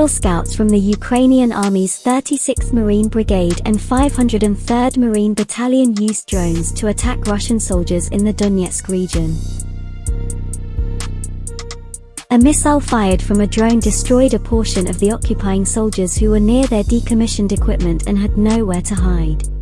Royal Scouts from the Ukrainian Army's 36th Marine Brigade and 503rd Marine Battalion used drones to attack Russian soldiers in the Donetsk region. A missile fired from a drone destroyed a portion of the occupying soldiers who were near their decommissioned equipment and had nowhere to hide.